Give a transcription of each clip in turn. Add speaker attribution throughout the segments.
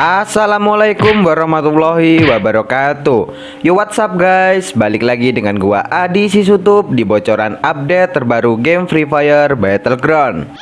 Speaker 1: Assalamualaikum warahmatullahi wabarakatuh. Yo what's up guys? Balik lagi dengan gua Adi Sisutup Di bocoran update terbaru game Free Fire Battleground.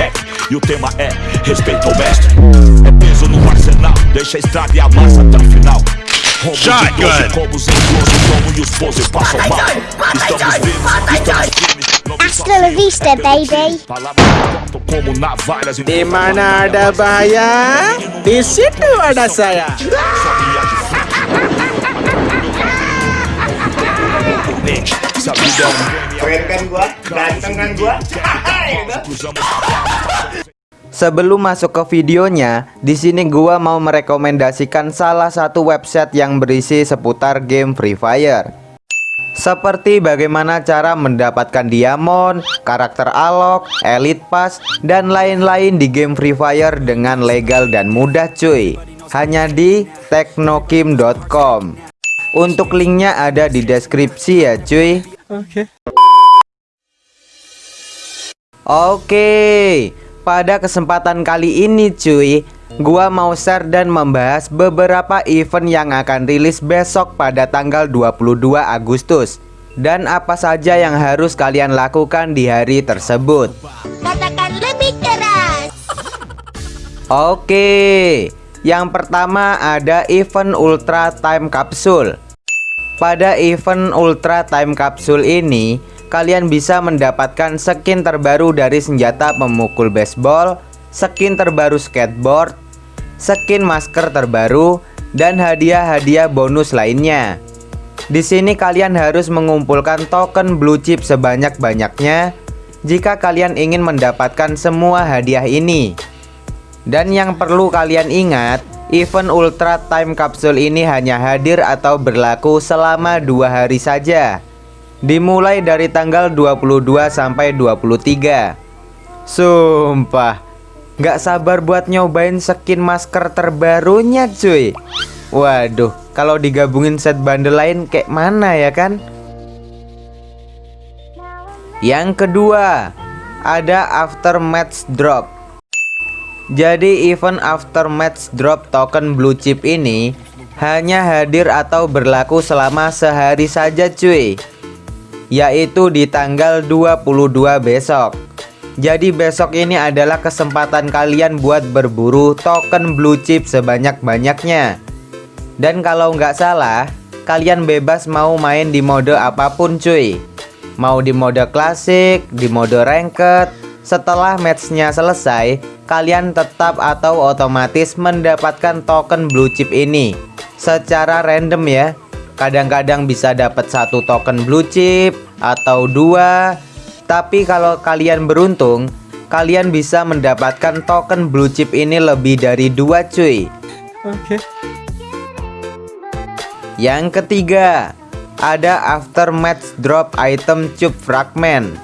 Speaker 2: Rap E o tema é respeito ao mestre. É peso no arsenal, deixa estrada e a até o final
Speaker 3: Shotgun. Vista, baby.
Speaker 2: De manada baya,
Speaker 4: de da ada saya.
Speaker 5: Keren kan gua, ganteng kan gua.
Speaker 1: Sebelum masuk ke videonya, di sini gua mau merekomendasikan salah satu website yang berisi seputar game Free Fire. Seperti bagaimana cara mendapatkan diamond, karakter alok, elite pass, dan lain-lain di game Free Fire dengan legal dan mudah cuy. Hanya di teknokim.com. Untuk linknya ada di deskripsi ya cuy. Oke, pada kesempatan kali ini cuy, gua mau share dan membahas beberapa event yang akan rilis besok pada tanggal 22 Agustus dan apa saja yang harus kalian lakukan di hari tersebut.
Speaker 3: Katakan lebih keras.
Speaker 1: Oke, yang pertama ada event Ultra Time Capsule. Pada event Ultra Time Capsule ini, kalian bisa mendapatkan skin terbaru dari senjata pemukul baseball, skin terbaru skateboard, skin masker terbaru, dan hadiah-hadiah bonus lainnya. Di sini kalian harus mengumpulkan token blue chip sebanyak-banyaknya jika kalian ingin mendapatkan semua hadiah ini. Dan yang perlu kalian ingat, event Ultra Time Capsule ini hanya hadir atau berlaku selama dua hari saja. Dimulai dari tanggal 22 sampai 23. Sumpah, nggak sabar buat nyobain skin masker terbarunya cuy. Waduh, kalau digabungin set bundle lain kayak mana ya kan? Yang kedua, ada aftermatch drop. Jadi event aftermatch drop token blue chip ini hanya hadir atau berlaku selama sehari saja cuy Yaitu di tanggal 22 besok. Jadi besok ini adalah kesempatan kalian buat berburu token blue chip sebanyak-banyaknya. Dan kalau nggak salah Kalian bebas mau main di mode apa pun cuy. Mau di mode klasik, di mode ranked Setelah matchnya selesai Kalian tetap atau otomatis mendapatkan token blue chip ini. Secara random ya Kadang-kadang bisa dapat satu token blue chip Atau dua Tapi kalau kalian beruntung Kalian bisa mendapatkan token blue chip ini lebih dari dua cuy Yang ketiga, ada aftermatch drop item cube fragment.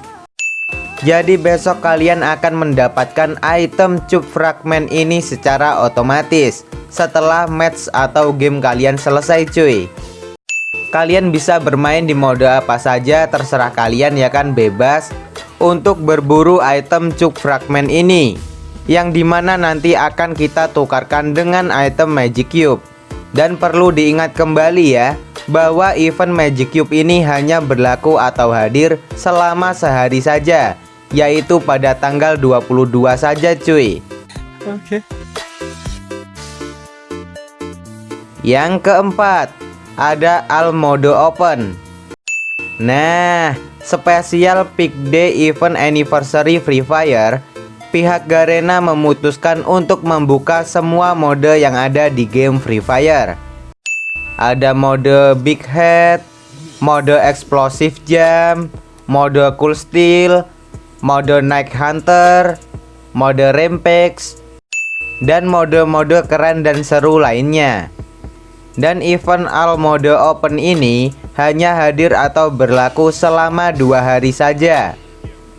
Speaker 1: Jadi besok kalian akan mendapatkan item cube fragment ini secara otomatis setelah match atau game kalian selesai cuy. Kalian bisa bermain di mode apa saja terserah kalian ya kan bebas untuk berburu item cube fragment ini yang di mana nanti akan kita tukarkan dengan item magic cube. Dan perlu diingat kembali ya bahwa event Magic Cube ini hanya berlaku atau hadir selama sehari saja yaitu pada tanggal 22 saja cuy. Yang keempat, ada Al Mode Open. Nah, spesial Peak Day Event Anniversary Free Fire pihak Garena memutuskan untuk membuka semua mode yang ada di game Free Fire. Ada mode Big Head, mode Explosive Jam, mode Cool Steel, mode Night Hunter, mode Rampage, dan mode-mode keren dan seru lainnya. Dan event All Mode Open ini hanya hadir atau berlaku selama dua hari saja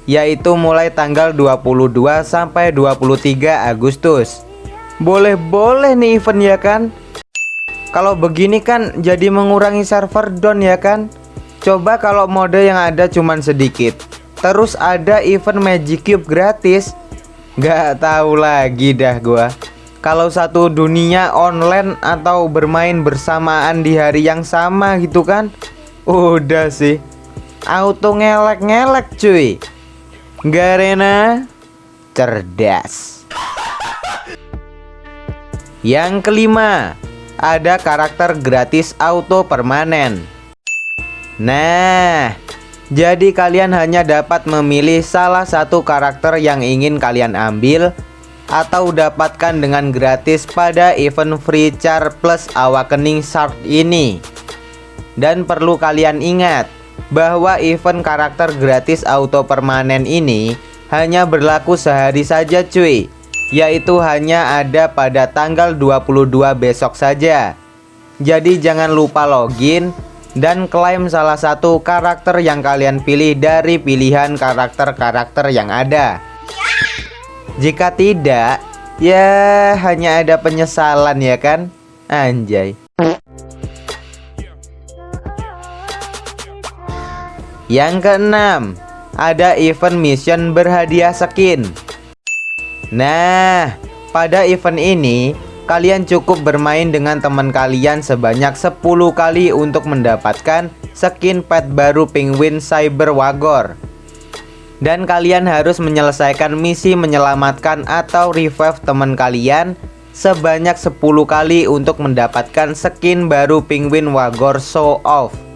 Speaker 1: yaitu mulai tanggal 22 sampai 23 Agustus. Boleh-boleh nih event ya kan? Kalau begini kan jadi mengurangi server down ya kan Coba kalau mode yang ada cuman sedikit Terus ada event Magic Cube gratis Gak tahu lagi dah gua Kalau satu dunia online atau bermain bersamaan di hari yang sama gitu kan Udah sih. Auto ngelek-ngelek cuy. Garena Cerdas. Yang kelima Ada karakter gratis auto permanen. Nah jadi kalian hanya dapat memilih salah satu karakter yang ingin kalian ambil atau dapatkan dengan gratis pada event free char plus awakening shard ini. Dan perlu kalian ingat bahwa event karakter gratis auto permanen ini hanya berlaku sehari saja cuy Yaitu hanya ada pada tanggal 22 besok saja Jadi jangan lupa login dan klaim salah satu karakter yang kalian pilih dari pilihan karakter-karakter yang ada. Jika tidak, ya hanya ada penyesalan ya kan? Anjay. Yang keenam, ada event mission berhadiah skin. Nah, pada event ini kalian cukup bermain dengan teman kalian sebanyak 10 kali untuk mendapatkan skin pet baru penguin Cyber Wagor. Dan kalian harus menyelesaikan misi menyelamatkan atau revive teman kalian sebanyak 10 kali untuk mendapatkan skin baru penguin Wagor Show Off.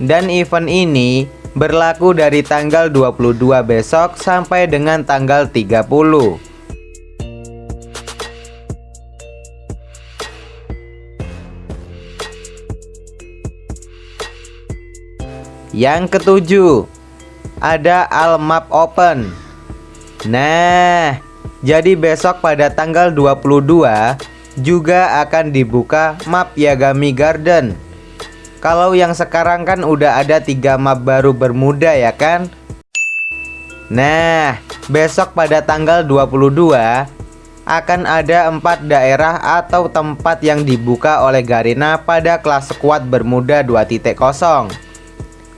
Speaker 1: Dan event ini berlaku dari tanggal 22 besok sampai dengan tanggal 30 Yang ketujuh Ada All Map Open. Nah Jadi besok pada tanggal 22 Juga akan dibuka map Yagami Garden kalau yang sekarang kan udah ada tiga map baru Bermuda ya kan? Nah besok pada tanggal 22 akan ada empat daerah atau tempat yang dibuka oleh Garena pada kelas squad Bermuda 2.0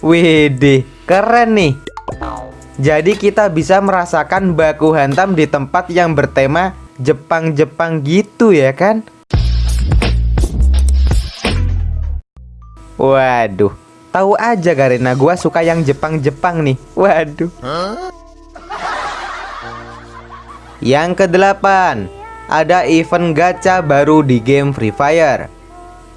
Speaker 1: Widih keren nih. Jadi kita bisa merasakan baku hantam di tempat yang bertema Jepang-Jepang gitu ya kan Waduh, tahu aja Garena gua suka yang Jepang-Jepang nih. Waduh. Yang kedelapan, ada event gacha baru di game Free Fire.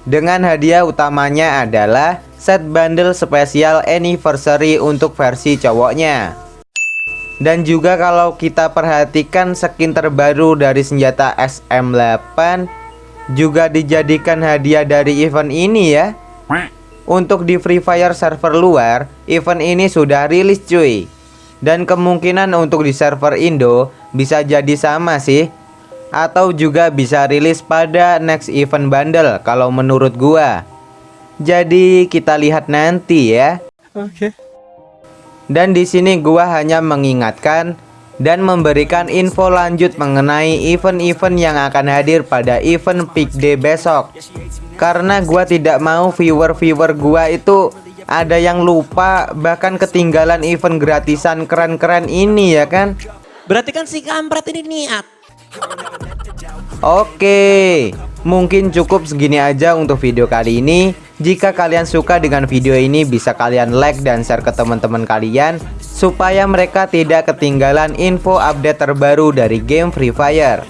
Speaker 1: Dengan hadiah utamanya adalah set bundle spesial anniversary untuk versi cowoknya. Dan juga kalau kita perhatikan skin terbaru dari senjata SM8 juga dijadikan hadiah dari event ini ya. Untuk di Free Fire server luar, event ini sudah rilis cuy. Dan kemungkinan untuk di server Indo bisa jadi sama sih. Atau juga bisa rilis pada next event bundle kalau menurut gua. Jadi kita lihat nanti ya.
Speaker 4: Oke. Okay.
Speaker 1: Dan di sini gua hanya mengingatkan dan memberikan info lanjut mengenai event-event yang akan hadir pada event Peak Day besok. Karena gua tidak mau viewer-viewer gua itu ada yang lupa bahkan ketinggalan event gratisan keren-keren ini ya kan?
Speaker 4: Berarti kan si kampret ini niat.
Speaker 1: Oke Mungkin cukup segini aja untuk video kali ini Jika kalian suka dengan video ini bisa kalian like dan share ke teman-teman kalian Supaya mereka tidak ketinggalan info update terbaru dari game Free Fire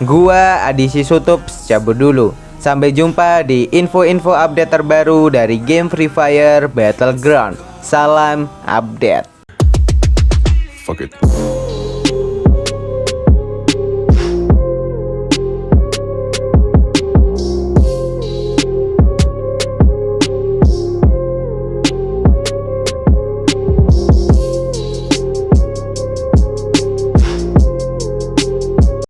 Speaker 1: Gua Adisi Sutup cabut dulu Sampai jumpa di info-info update terbaru dari game Free Fire Battleground. Salam update.
Speaker 2: Fuck it.